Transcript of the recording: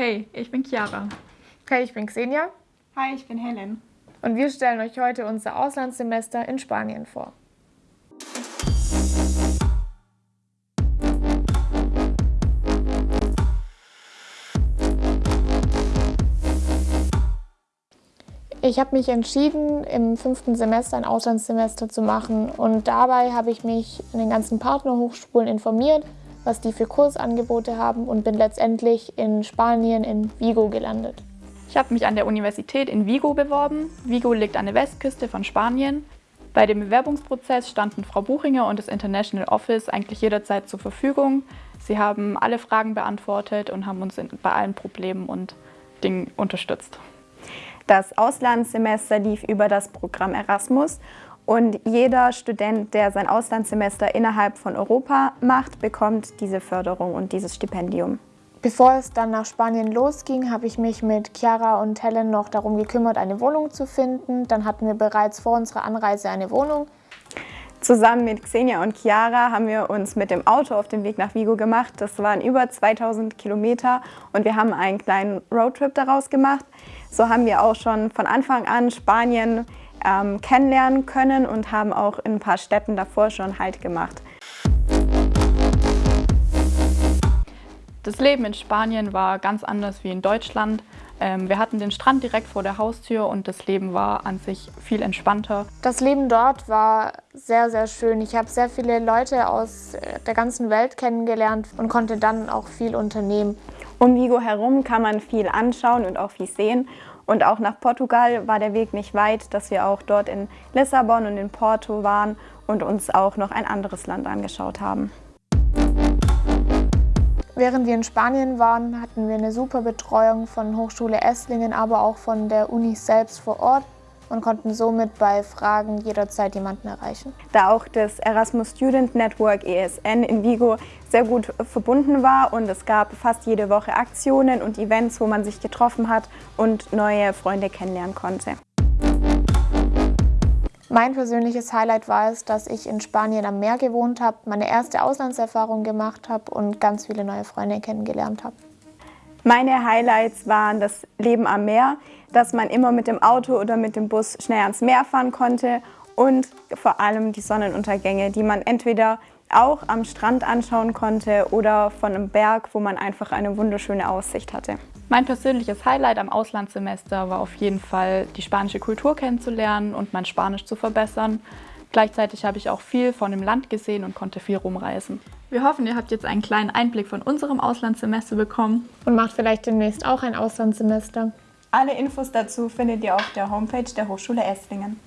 Hey, ich bin Chiara. Hey, ich bin Xenia. Hi, ich bin Helen. Und wir stellen euch heute unser Auslandssemester in Spanien vor. Ich habe mich entschieden, im fünften Semester ein Auslandssemester zu machen und dabei habe ich mich in den ganzen Partnerhochschulen informiert was die für Kursangebote haben und bin letztendlich in Spanien in Vigo gelandet. Ich habe mich an der Universität in Vigo beworben. Vigo liegt an der Westküste von Spanien. Bei dem Bewerbungsprozess standen Frau Buchinger und das International Office eigentlich jederzeit zur Verfügung. Sie haben alle Fragen beantwortet und haben uns bei allen Problemen und Dingen unterstützt. Das Auslandssemester lief über das Programm Erasmus und jeder Student, der sein Auslandssemester innerhalb von Europa macht, bekommt diese Förderung und dieses Stipendium. Bevor es dann nach Spanien losging, habe ich mich mit Chiara und Helen noch darum gekümmert, eine Wohnung zu finden. Dann hatten wir bereits vor unserer Anreise eine Wohnung. Zusammen mit Xenia und Chiara haben wir uns mit dem Auto auf den Weg nach Vigo gemacht. Das waren über 2000 Kilometer und wir haben einen kleinen Roadtrip daraus gemacht. So haben wir auch schon von Anfang an Spanien ähm, kennenlernen können und haben auch in ein paar Städten davor schon Halt gemacht. Das Leben in Spanien war ganz anders wie in Deutschland. Ähm, wir hatten den Strand direkt vor der Haustür und das Leben war an sich viel entspannter. Das Leben dort war sehr, sehr schön. Ich habe sehr viele Leute aus der ganzen Welt kennengelernt und konnte dann auch viel unternehmen. Um Vigo herum kann man viel anschauen und auch viel sehen. Und auch nach Portugal war der Weg nicht weit, dass wir auch dort in Lissabon und in Porto waren und uns auch noch ein anderes Land angeschaut haben. Während wir in Spanien waren, hatten wir eine super Betreuung von Hochschule Esslingen, aber auch von der Uni selbst vor Ort und konnten somit bei Fragen jederzeit jemanden erreichen. Da auch das Erasmus Student Network ESN in Vigo sehr gut verbunden war und es gab fast jede Woche Aktionen und Events, wo man sich getroffen hat und neue Freunde kennenlernen konnte. Mein persönliches Highlight war es, dass ich in Spanien am Meer gewohnt habe, meine erste Auslandserfahrung gemacht habe und ganz viele neue Freunde kennengelernt habe. Meine Highlights waren das Leben am Meer, dass man immer mit dem Auto oder mit dem Bus schnell ans Meer fahren konnte und vor allem die Sonnenuntergänge, die man entweder auch am Strand anschauen konnte oder von einem Berg, wo man einfach eine wunderschöne Aussicht hatte. Mein persönliches Highlight am Auslandssemester war auf jeden Fall, die spanische Kultur kennenzulernen und mein Spanisch zu verbessern. Gleichzeitig habe ich auch viel von dem Land gesehen und konnte viel rumreisen. Wir hoffen, ihr habt jetzt einen kleinen Einblick von unserem Auslandssemester bekommen. Und macht vielleicht demnächst auch ein Auslandssemester. Alle Infos dazu findet ihr auf der Homepage der Hochschule Esslingen.